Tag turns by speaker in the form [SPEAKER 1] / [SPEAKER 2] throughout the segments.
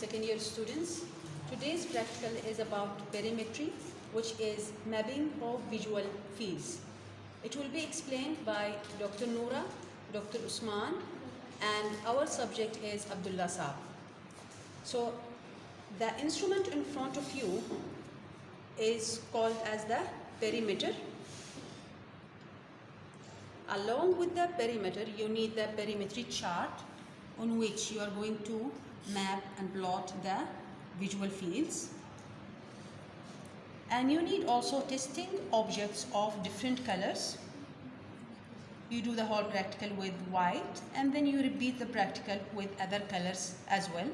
[SPEAKER 1] second year students. Today's practical is about perimetry, which is mapping of visual fields. It will be explained by Dr. Noora, Dr. Usman, and our subject is Abdullah Saab. So, the instrument in front of you is called as the perimeter. Along with the perimeter, you need the perimetry chart on which you are going to map and plot the visual fields. And you need also testing objects of different colors. You do the whole practical with white and then you repeat the practical with other colors as well.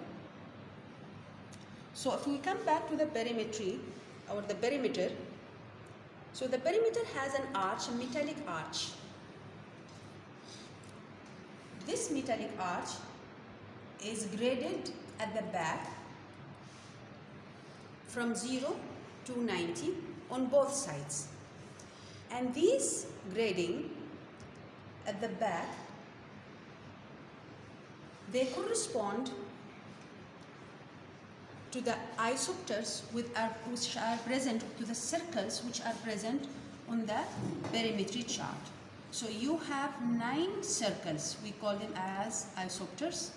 [SPEAKER 1] So if we come back to the perimetry or the perimeter, so the perimeter has an arch, a metallic arch. This metallic arch is graded at the back from 0 to 90 on both sides. And these grading at the back, they correspond to the isopters are, which are present to the circles which are present on the perimetry chart. So you have nine circles, we call them as isopters.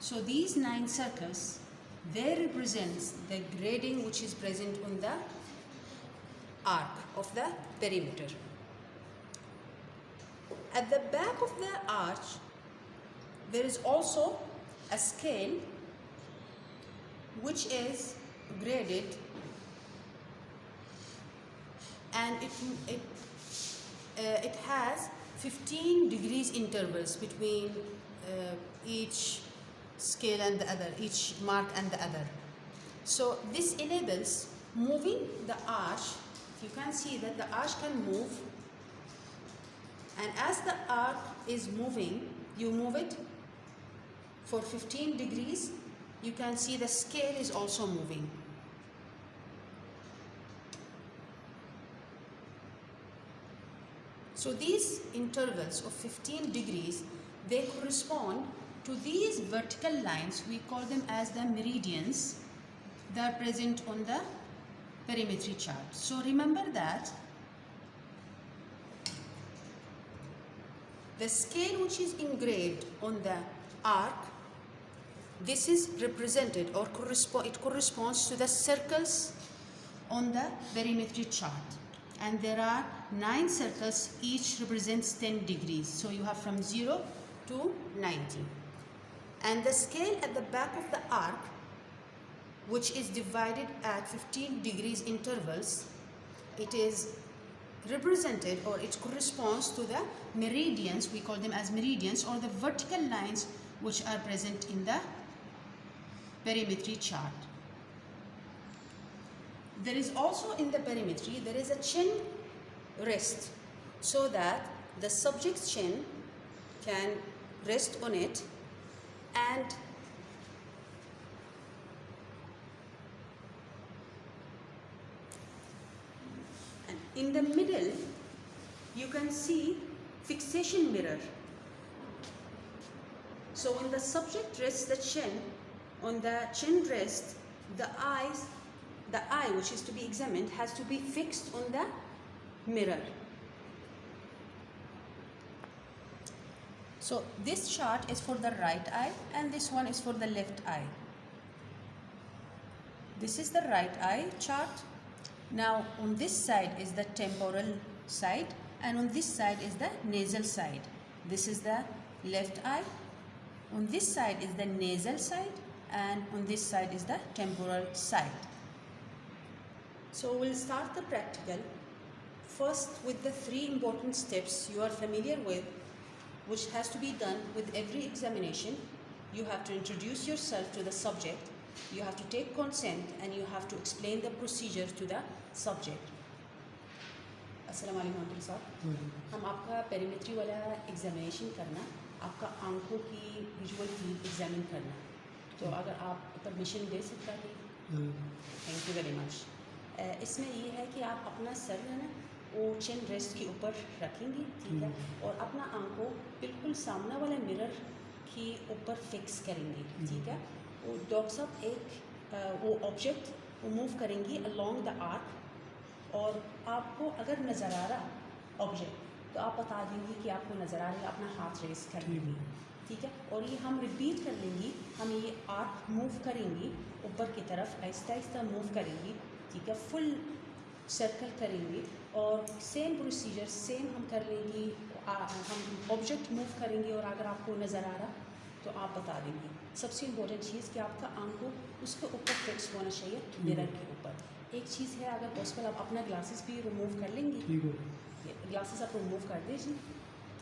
[SPEAKER 1] So these nine circles, they represents the grading which is present on the arc of the perimeter. At the back of the arch, there is also a scale which is graded and it, it, uh, it has 15 degrees intervals between uh, each scale and the other, each mark and the other. So this enables moving the arch, you can see that the arch can move and as the arc is moving, you move it for 15 degrees you can see the scale is also moving. So these intervals of 15 degrees, they correspond to these vertical lines, we call them as the meridians that are present on the perimetry chart. So remember that the scale which is engraved on the arc this is represented or correspond, it corresponds to the circles on the perimetry chart. And there are nine circles each represents 10 degrees. So you have from 0 to 90 and the scale at the back of the arc which is divided at 15 degrees intervals it is represented or it corresponds to the meridians we call them as meridians or the vertical lines which are present in the perimetry chart. There is also in the perimetry, there is a chin rest so that the subject's chin can rest on it and in the middle you can see fixation mirror. So when the subject rests the chin on the chin rest, the eyes, the eye which is to be examined has to be fixed on the mirror. So this chart is for the right eye and this one is for the left eye. This is the right eye chart. Now on this side is the temporal side and on this side is the nasal side. This is the left eye. On this side is the nasal side and on this side is the temporal side. So we'll start the practical first with the three important steps you are familiar with which has to be done with every examination. You have to introduce yourself to the subject, you have to take consent and you have to explain the procedure to the subject. अस्सलाम साहब हम आपका perimetry वाला examination करना आपका आंखों की visual field examine करना तो अगर आप परमिशन दे सकता है थैंक यू वेरी मच इसमें ये है कि आप अपना सर है ना वो चिन रेस्ट के ऊपर रखेंगे ठीक है? और अपना आँखों बिल्कुल सामने वाले मिरर के ऊपर फिक्स करेंगे ठीक है? वो डॉक्टर साहब एक वो ऑब्जेक्ट वो मूव करेंगी अलोंग द आर्क और आपको अगर नज़र आ रहा ऑब्जेक्ट तो आप बता देंगी कि आपको नज़र आ रही है अपना हाथ रेस कर लेंगी ठीक है? और ये हम रिपीट कर लेंगी हम ये आर्क मूव करेंगी ऊपर की तरफ़ आहिस्ता आहिस्ता मूव करेंगी ठीक है? फुल सर्कल करेंगे और सेम प्रोसीजर सेम हम कर लेंगे हम ऑब्जेक्ट मूव करेंगे और अगर आपको नज़र आ रहा तो आप बता देंगे। सबसे इम्पोर्टेंट चीज़ कि आपका आँखों उसके ऊपर फिक्स होना चाहिए मिरर के ऊपर। एक चीज़ है अगर पॉसिबल आप अपना ग्लासेस भी रिमूव कर लेंगे।
[SPEAKER 2] ठीक हो।
[SPEAKER 1] ग्लासेस आप रिमूव कर दीजिए।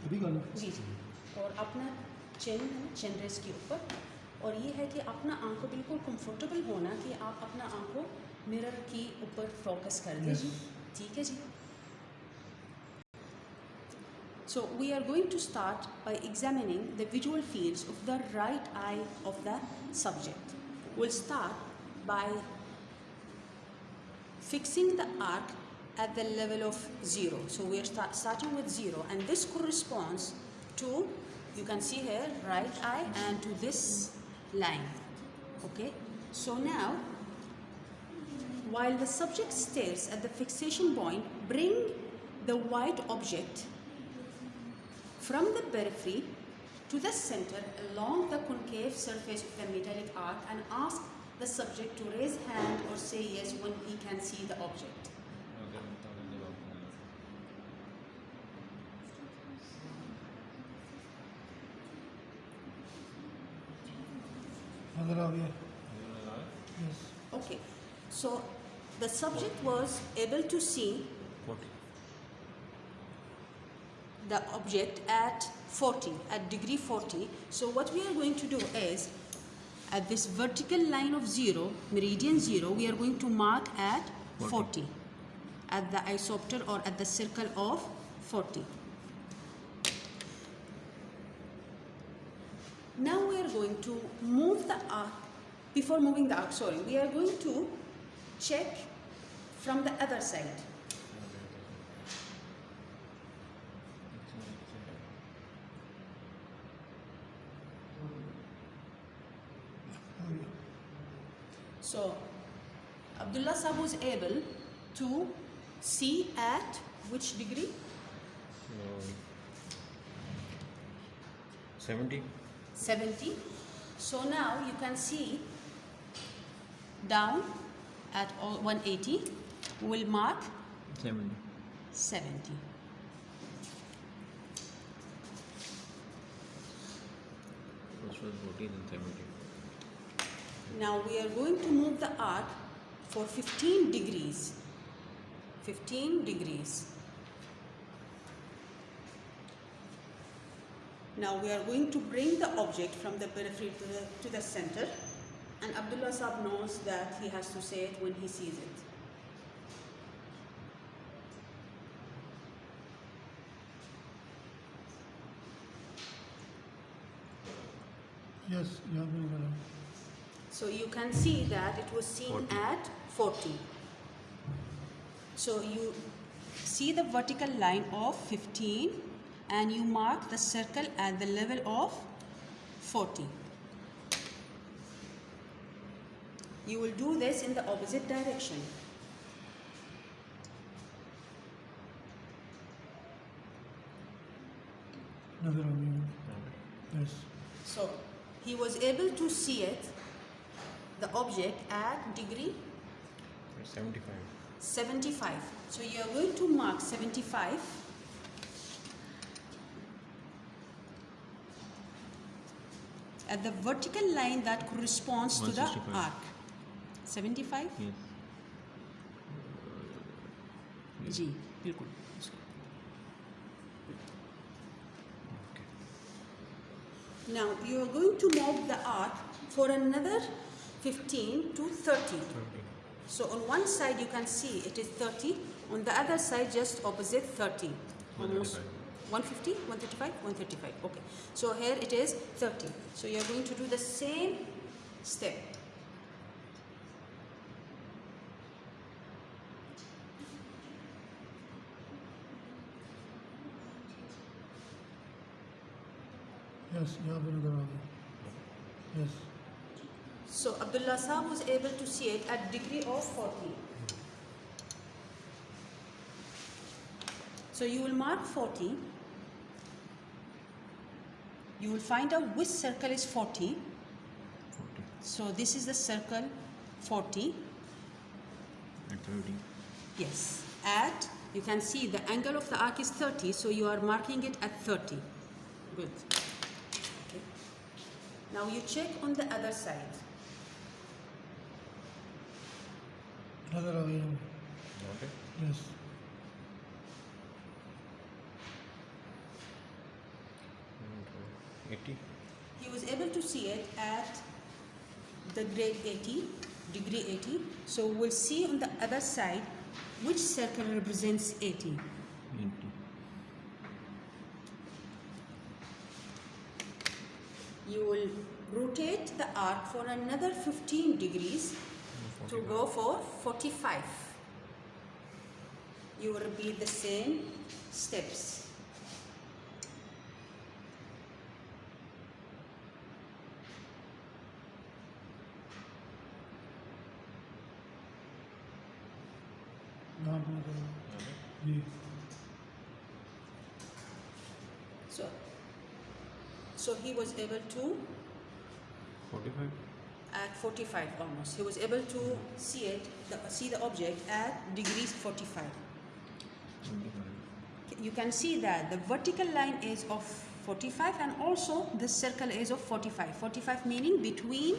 [SPEAKER 2] अभी
[SPEAKER 1] जी जी। और अपना चिन चिन रेस के ऊपर। और ये है कि अपना आँखों बिल्कुल कंफर्टेबल होना कि आप अपना आँखों मिरर की ऊपर फोकस कर
[SPEAKER 2] Yes.
[SPEAKER 1] दीजिए ठीक है जी So we are going to start by examining the visual fields of the right eye of the subject. We'll start by fixing the arc at the level of zero. So we are start, starting with zero, and this corresponds to you can see here right eye and to this line. Okay. So now, while the subject stares at the fixation point, bring the white object from the periphery to the center along the concave surface of the metallic arc and ask the subject to raise hand or say yes when he can see the object. Okay, so the subject was able to see the object at 40, at degree 40. So what we are going to do is, at this vertical line of 0, meridian 0, we are going to mark at 40, at the isopter or at the circle of 40. Now we are going to move the arc, before moving the arc, sorry, we are going to check from the other side. So Abdullah Saab was able to see at which degree?
[SPEAKER 3] Um,
[SPEAKER 1] 70. 70. So now you can see down at 180 will mark
[SPEAKER 3] 70.
[SPEAKER 1] 70.
[SPEAKER 3] First was 14 and 70.
[SPEAKER 1] Now we are going to move the arc for 15 degrees. 15 degrees. Now we are going to bring the object from the periphery to the, to the center. And Abdullah Saab knows that he has to say it when he sees it.
[SPEAKER 2] Yes, you have
[SPEAKER 1] So you can see that it was seen
[SPEAKER 3] 40.
[SPEAKER 1] at 40. So you see the vertical line of 15 and you mark the circle at the level of 40. You will do this in the opposite direction.
[SPEAKER 2] Another. Yes.
[SPEAKER 1] So he was able to see it, the object at degree
[SPEAKER 3] 75.
[SPEAKER 1] 75. So you are going to mark 75. at the vertical line that corresponds to the arc. 75?
[SPEAKER 3] Yes
[SPEAKER 1] जी बिल्कुल Now you are going to move the arc for another 15 to 30.
[SPEAKER 3] Thirty
[SPEAKER 1] So on one side you can see it is 30, on the other side just opposite 30. Almost 150, 135, 135. Okay. So here it is 30. So you are going to do the same step.
[SPEAKER 2] Yes, Yes.
[SPEAKER 1] So Abdullah Saab was able to see it at degree of 40. So you will mark 40. You will find out which circle is 40.
[SPEAKER 3] 40.
[SPEAKER 1] So this is the circle 40.
[SPEAKER 3] At 30.
[SPEAKER 1] Yes. At, you can see the angle of the arc is 30. So you are marking it at 30. Good. Now you check on the other side.
[SPEAKER 2] Another way.
[SPEAKER 3] Okay. Yes. Mm-hmm. Eighty.
[SPEAKER 1] He was able to see it at the grade 80, degree 80. So we'll see on the other side which circle represents 80. you will rotate the arc for another 15 degrees
[SPEAKER 3] 45.
[SPEAKER 1] to go for 45 you will repeat the same steps. So he was able to
[SPEAKER 3] 45.
[SPEAKER 1] at 45 almost. He was able to see it, the, see the object at degrees 45.
[SPEAKER 3] 25.
[SPEAKER 1] You can see that the vertical line is of 45 and also the circle is of 45. 45 meaning between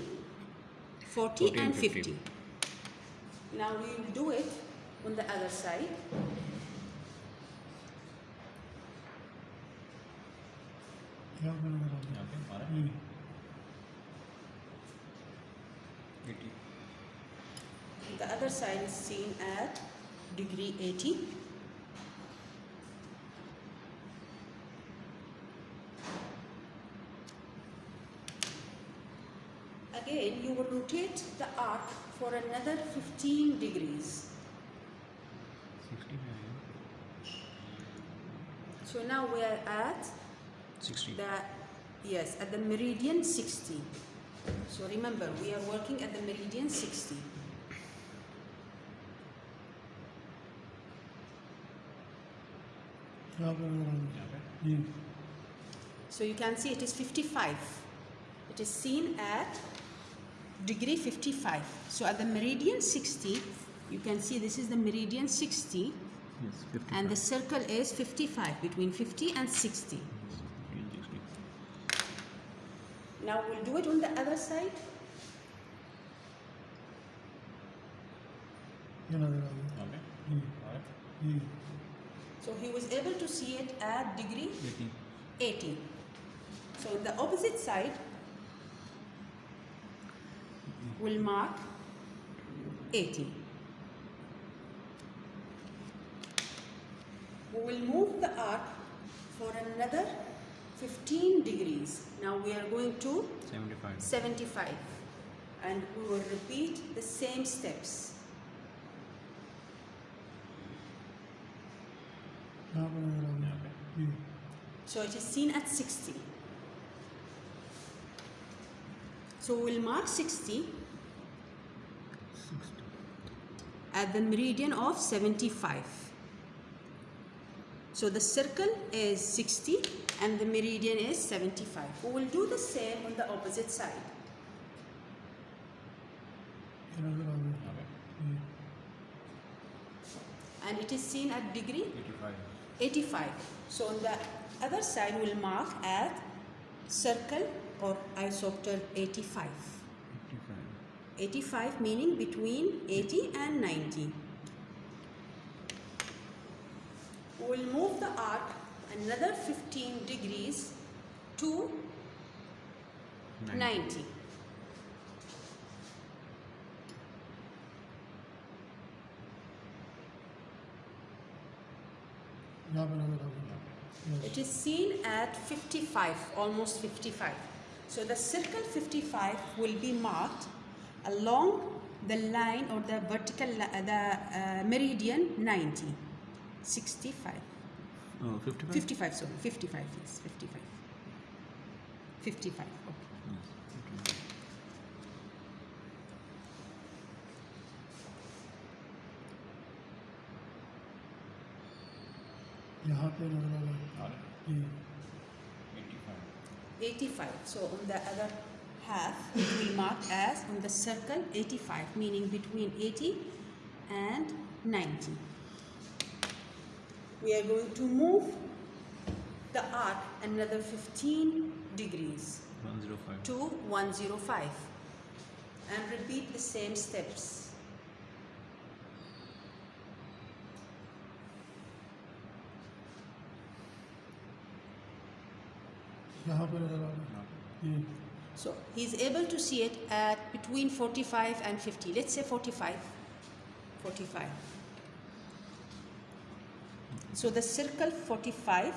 [SPEAKER 1] 40,
[SPEAKER 3] 40
[SPEAKER 1] and
[SPEAKER 3] and
[SPEAKER 1] 50.
[SPEAKER 3] 50.
[SPEAKER 1] Now we will do it on the other side. The other side is seen at degree 80. Again, you will rotate the arc for another 15 degrees.
[SPEAKER 3] 69.
[SPEAKER 1] So now we are at
[SPEAKER 3] 60.
[SPEAKER 1] That, yes, at the meridian 60. So remember, we are working at the meridian 60. So you can see it is 55. It is seen at degree 55. So at the meridian 60, you can see this is the meridian 60.
[SPEAKER 3] Yes,
[SPEAKER 1] and the circle is 55, between 50 and 60. Now we'll do it on the other side.
[SPEAKER 3] Okay. Mm.
[SPEAKER 2] Mm.
[SPEAKER 1] So he was able to see it at degree
[SPEAKER 3] eighty.
[SPEAKER 1] Eighty. So the opposite side will mark 80. We will move the arc for another 15 degrees. Now we are going to
[SPEAKER 3] 75.
[SPEAKER 1] 75 and we will repeat the same steps. So it is seen at 60. So we'll mark 60 at the meridian of 75. So the circle is 60 and the meridian is 75. We will do the same on the opposite side. And it is seen at degree?
[SPEAKER 3] 85.
[SPEAKER 1] 85. So on the other side we will mark as circle or isopter 85.
[SPEAKER 3] 85.
[SPEAKER 1] 85 meaning between 80 and 90. We will move the arc another 15 degrees to 90.
[SPEAKER 2] 90.
[SPEAKER 1] It is seen at 55, almost 55. So the circle 55 will be marked along the line or the vertical, uh, the uh, meridian 90, 65.
[SPEAKER 3] Oh, 55?
[SPEAKER 1] 55, sorry. 55, yes. 55. 55, okay.
[SPEAKER 3] Okay.
[SPEAKER 2] यहाँ पे लग रहा है ये
[SPEAKER 1] 85 so on the other half we mark as on the circle 85 meaning between 80 and 90 we are going to move the arc another 15 degrees
[SPEAKER 3] 105.
[SPEAKER 1] to 105 and repeat the same steps. So he's able to see it at between 45 and 50. Let's say 45. 45. So the circle 45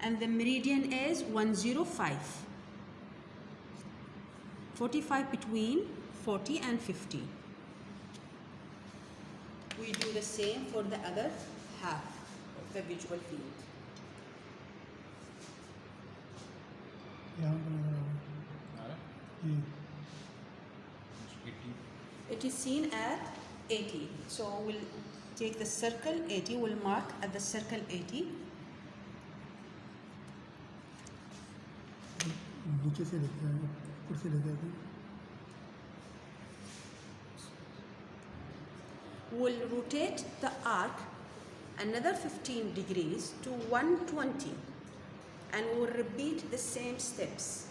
[SPEAKER 1] and the meridian is 105. 45 between 40 and 50. We do the same for the other half of the visual field. It is seen at 80. So we'll take the circle 80, we'll mark at the circle 80.
[SPEAKER 2] नीचे से लेके आए ऊपर से लेके आए
[SPEAKER 1] We'll rotate the arc another 15 degrees to 120 and we'll repeat the same steps.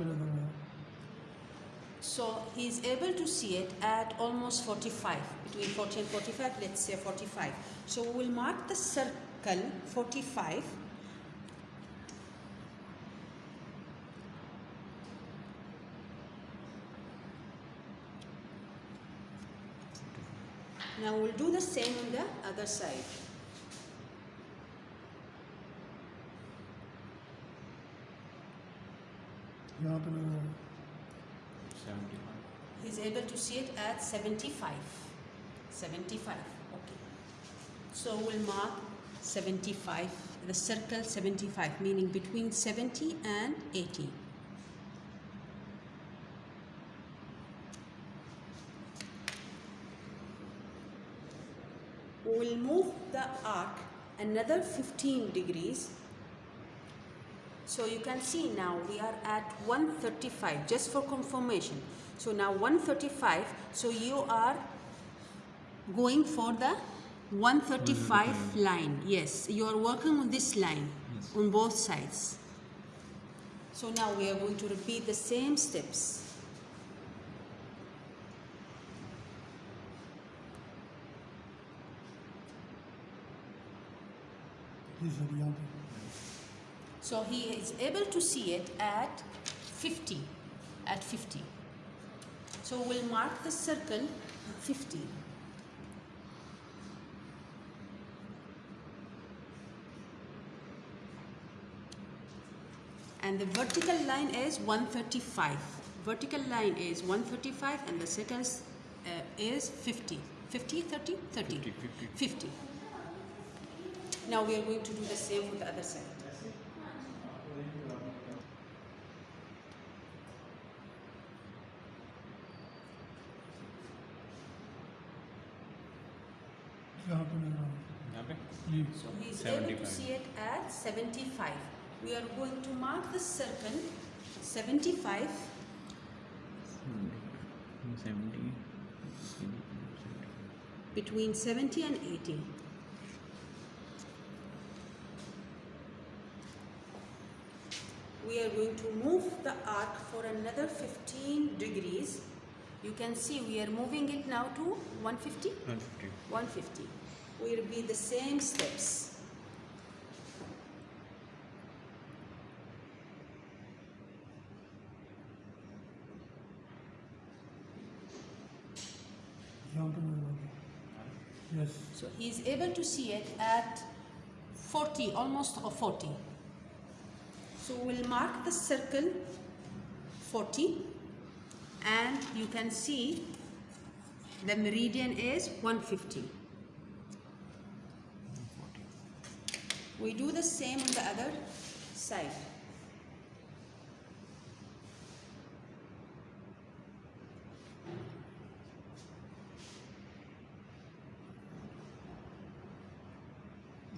[SPEAKER 2] below
[SPEAKER 1] So he's able to see it at almost 45, between 40 and 45, let's say 45. So we will mark the circle 45 Now we'll do the same on the other side.
[SPEAKER 3] He
[SPEAKER 1] is able to see it at 75. 75, okay. So we'll mark 75, the circle 75, meaning between 70 and 80. We'll move the arc another 15 degrees so you can see now we are at 135 just for confirmation. So now 135 so you are going for the 135 mm-hmm. line. Yes, you are working on this line
[SPEAKER 3] yes.
[SPEAKER 1] on both sides. So now we are going to repeat the same steps.
[SPEAKER 2] The other.
[SPEAKER 1] So he is able to see it at 50. At 50. So we'll mark the circle 50. And the vertical line is 135. Vertical line is 135 and the second uh, is 50. 50, 30, 30.
[SPEAKER 3] 50, 50.
[SPEAKER 1] 50. Now we are going to do the same with the other side.
[SPEAKER 3] 75.
[SPEAKER 1] We are going to mark the circle 75
[SPEAKER 3] Hmm, 70. 70.
[SPEAKER 1] between 70 and 80. We are going to move the arc for another 15 degrees. You can see we are moving it now to 150.
[SPEAKER 3] 150.
[SPEAKER 1] 150 will be the same steps. So he's able to see it at 40, almost 40. So we'll mark the circle 40 and you can see the meridian is 150. We do the same on the other side.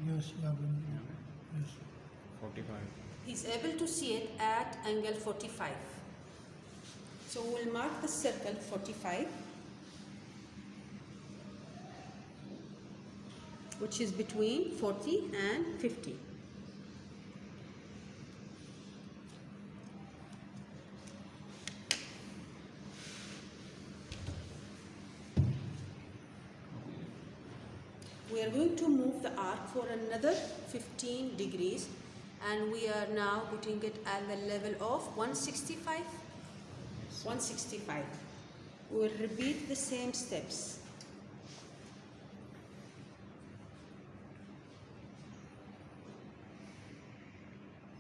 [SPEAKER 2] Yes, yeah, yes.
[SPEAKER 3] 45.
[SPEAKER 1] He's able to see it at angle 45. So we'll mark the circle 45, which is between 40 and 50. another 15 degrees and we are now putting it at the level of 165 165 we will repeat the same steps.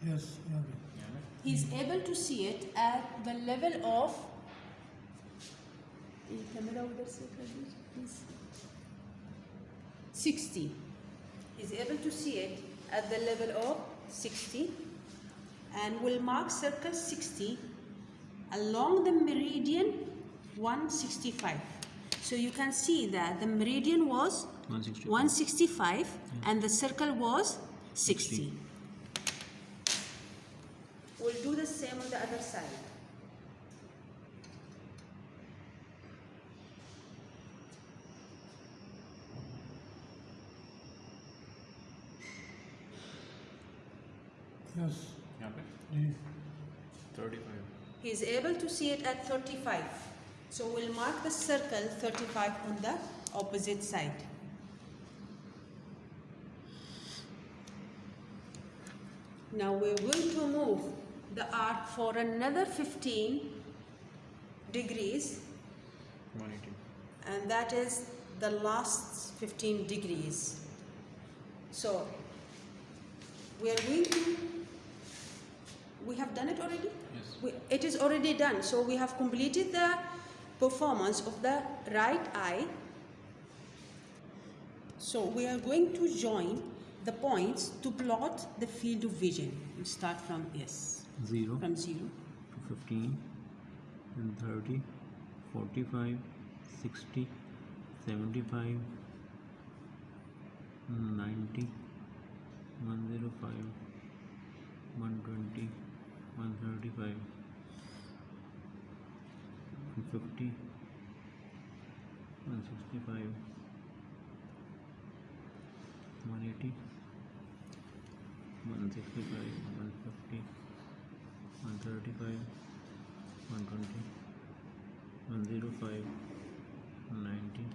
[SPEAKER 2] Yes
[SPEAKER 1] he is able to see it at the level of camera 60 is able to see it at the level of 60 and will mark circle 60 along the meridian 165. So you can see that the meridian was
[SPEAKER 3] 165.
[SPEAKER 1] 165 and the circle was 60. We'll do the same on the other side.
[SPEAKER 2] yes,
[SPEAKER 3] यहाँ पे
[SPEAKER 2] जी
[SPEAKER 3] thirty five.
[SPEAKER 1] He is able to see it at 35. So we'll mark the circle 35 on the opposite side. Now we're going to move the arc for another 15 degrees
[SPEAKER 3] One eighty.
[SPEAKER 1] and that is the last 15 degrees. So we are going to, we have done it already?
[SPEAKER 3] Yes.
[SPEAKER 1] We, it is already done. So we have completed the performance of the right eye. So we are going to join the points to plot the field of vision. We start from yes,
[SPEAKER 3] Zero
[SPEAKER 1] from zero.
[SPEAKER 3] to fifteen, and 30, 45, 60, 75, 90, 105, 120, 135, 150, 165, 180, 165, 150, 135, 120, 105, 90,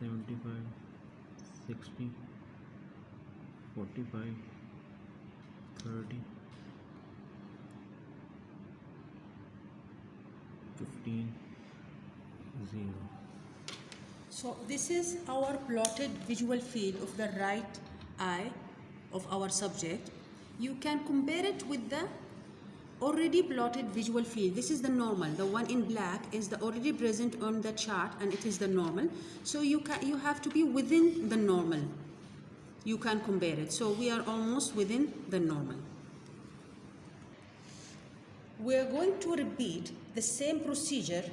[SPEAKER 3] 75, 60, 45, 30, 15, 0.
[SPEAKER 1] So this is our plotted visual field of the right eye of our subject. You can compare it with the already plotted visual field. This is the normal. The one in black is the already present on the chart and it is the normal. So you can you have to be within the normal. You can compare it. So we are almost within the normal. We are going to repeat the same procedure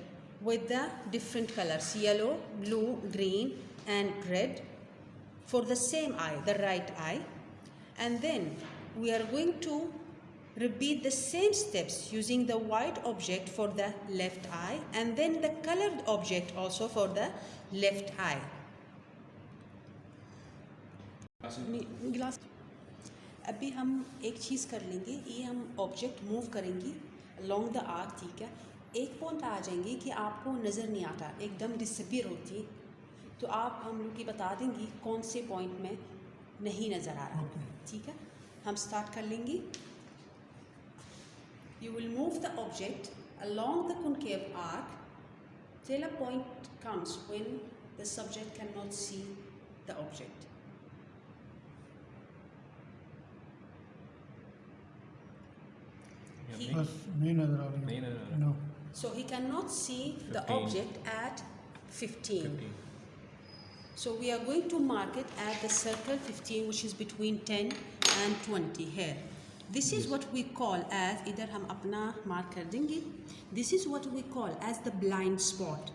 [SPEAKER 1] with the different colors yellow, blue, green, and red for the same eye, the right eye. And then we are going to repeat the same steps using the white object for the left eye and then the colored object also for the left eye. गिलास अभी हम एक चीज़ कर लेंगे ये हम object move करेंगे long the arc ठीक है एक पॉइंट आ जाएँगे कि आपको नज़र नहीं आता एकदम डिसपियर होती है। तो आप हम लोग की बता देंगी कौन से पॉइंट में नहीं नज़र आ रहा।
[SPEAKER 2] Okay.
[SPEAKER 1] ठीक है? हम स्टार्ट कर लेंगे। You will move the object along the concave arc till a point comes when the subject cannot see the object. He-
[SPEAKER 2] बस नहीं नज़र आ रही
[SPEAKER 3] नहीं नज़र आ रही।
[SPEAKER 2] No
[SPEAKER 1] So he cannot see the
[SPEAKER 3] 15.
[SPEAKER 1] object at 15.
[SPEAKER 3] 15.
[SPEAKER 1] So we are going to mark it at the circle 15 which is between 10 and 20 here. This is what we call as इधर हम अपना mark कर देंगे. This is what we call as the blind spot.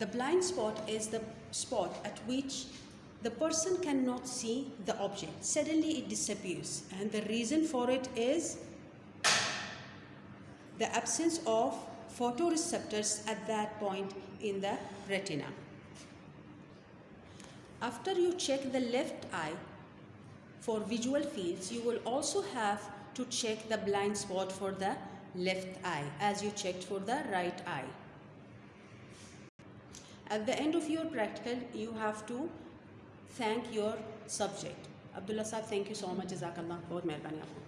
[SPEAKER 1] The blind spot is the spot at which the person cannot see the object. Suddenly it disappears. And the reason for it is the absence of photoreceptors at that point in the retina. After you check the left eye for visual fields, you will also have to check the blind spot for the left eye as you checked for the right eye. At the end of your practical, you have to thank your subject. Abdullah sahab, thank you so much. Jazakallah. बहुत मेहरबानी आपको